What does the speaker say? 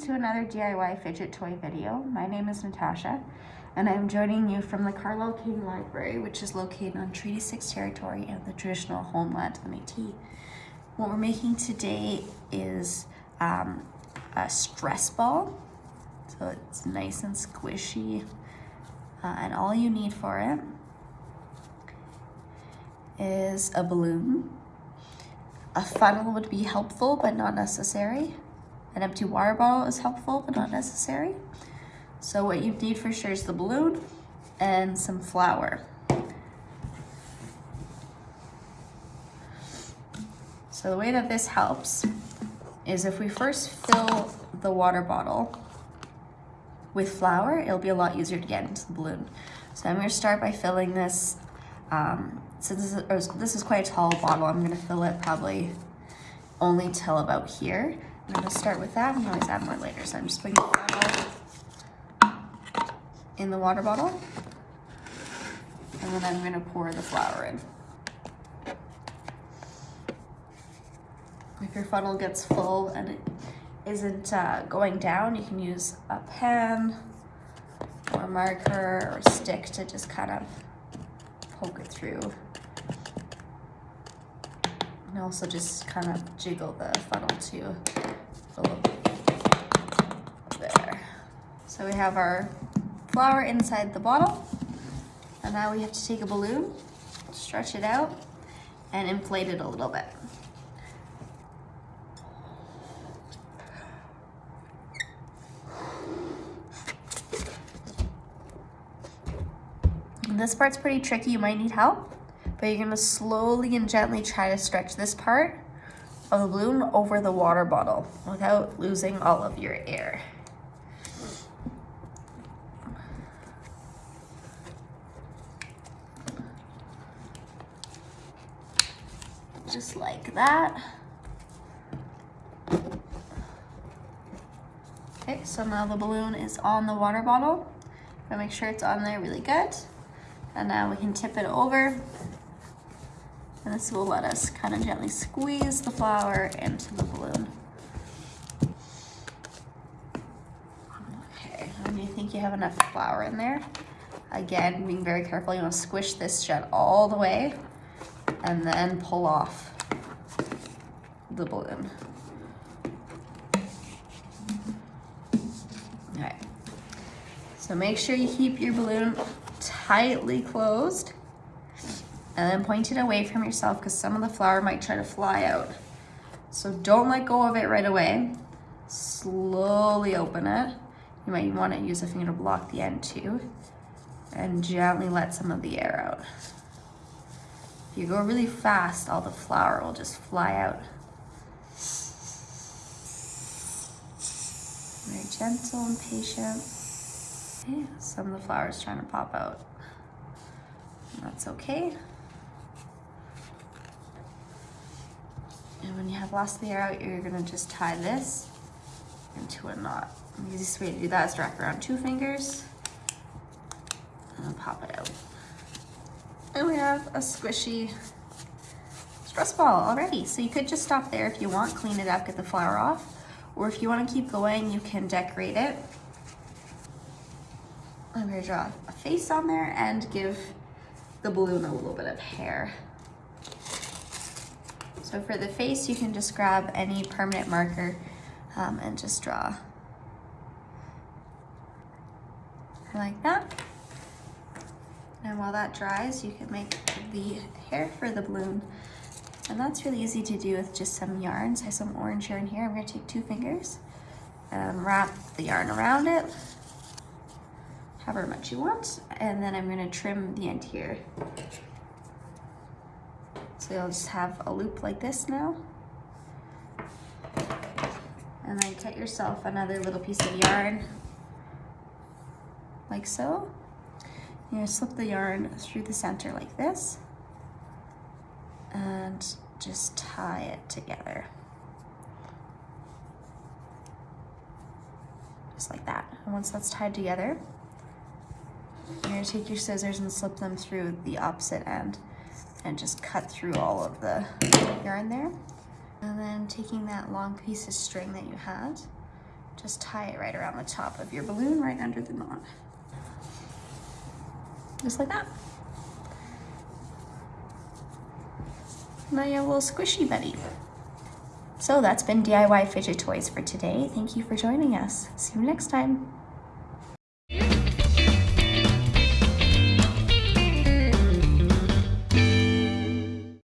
to another DIY fidget toy video. My name is Natasha and I'm joining you from the Carlyle King Library which is located on Treaty 6 territory and the traditional homeland of the Métis. What we're making today is um, a stress ball. So it's nice and squishy uh, and all you need for it is a balloon. A funnel would be helpful but not necessary. An empty water bottle is helpful, but not necessary. So what you need for sure is the balloon and some flour. So the way that this helps is if we first fill the water bottle with flour, it'll be a lot easier to get into the balloon. So I'm gonna start by filling this, um, since this is, this is quite a tall bottle, I'm gonna fill it probably only till about here. I'm gonna start with that. We can always add more later. So I'm just putting the in the water bottle. And then I'm gonna pour the flour in. If your funnel gets full and it isn't uh, going down, you can use a pen or a marker or stick to just kind of poke it through. And also just kind of jiggle the funnel too. There. So we have our flour inside the bottle. And now we have to take a balloon, stretch it out, and inflate it a little bit. This part's pretty tricky, you might need help, but you're gonna slowly and gently try to stretch this part of the balloon over the water bottle without losing all of your air. Just like that. Okay, so now the balloon is on the water bottle. Gotta make sure it's on there really good. And now we can tip it over and this will let us kind of gently squeeze the flour into the balloon. Okay, when you think you have enough flour in there, again, being very careful, you want to squish this shut all the way and then pull off the balloon. So make sure you keep your balloon tightly closed and then point it away from yourself because some of the flour might try to fly out. So don't let go of it right away. Slowly open it. You might want to use a finger to block the end too. And gently let some of the air out. If you go really fast, all the flour will just fly out. Very gentle and patient. Okay, some of the flour is trying to pop out. That's okay. And when you have lost the air out, you're gonna just tie this into a knot. The easiest way to do that is wrap around two fingers and pop it out. And we have a squishy stress ball already. So you could just stop there if you want, clean it up, get the flour off. Or if you wanna keep going, you can decorate it. I'm gonna draw a face on there and give the balloon a little bit of hair. So for the face, you can just grab any permanent marker um, and just draw like that. And while that dries, you can make the hair for the balloon. And that's really easy to do with just some yarns. I have some orange yarn here. I'm gonna take two fingers and wrap the yarn around it, however much you want. And then I'm gonna trim the end here. So you'll just have a loop like this now. And then cut yourself another little piece of yarn, like so. You're gonna slip the yarn through the center like this, and just tie it together. Just like that. And once that's tied together, you're gonna take your scissors and slip them through the opposite end and just cut through all of the yarn there. And then taking that long piece of string that you had, just tie it right around the top of your balloon, right under the knot. Just like that. Now you have a little squishy buddy. So that's been DIY Fidget Toys for today. Thank you for joining us. See you next time.